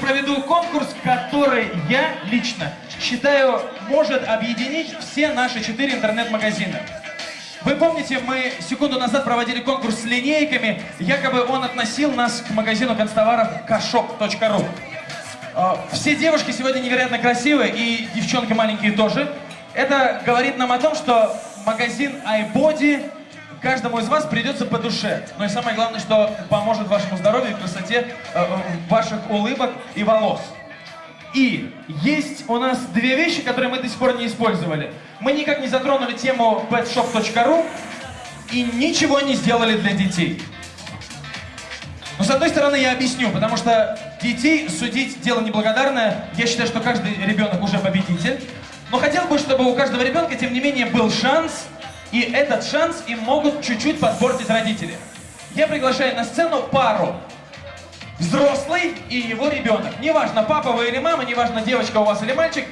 проведу конкурс, который я лично считаю может объединить все наши четыре интернет-магазина. Вы помните, мы секунду назад проводили конкурс с линейками, якобы он относил нас к магазину констоваров kashop.ru. А, Все девушки сегодня невероятно красивые, и девчонки маленькие тоже. Это говорит нам о том, что магазин iBody каждому из вас придется по душе. Но и самое главное, что поможет вашему здоровью и красоте э, э, ваших улыбок и волос. И есть у нас две вещи, которые мы до сих пор не использовали. Мы никак не затронули тему petshop.ru и ничего не сделали для детей. Но с одной стороны я объясню, потому что детей судить дело неблагодарное. Я считаю, что каждый ребенок уже победитель. Но хотел бы, чтобы у каждого ребенка, тем не менее, был шанс, и этот шанс им могут чуть-чуть подпортить родители. Я приглашаю на сцену пару. Взрослый и его ребенок. Неважно, папа вы или мама, неважно, девочка у вас или мальчик.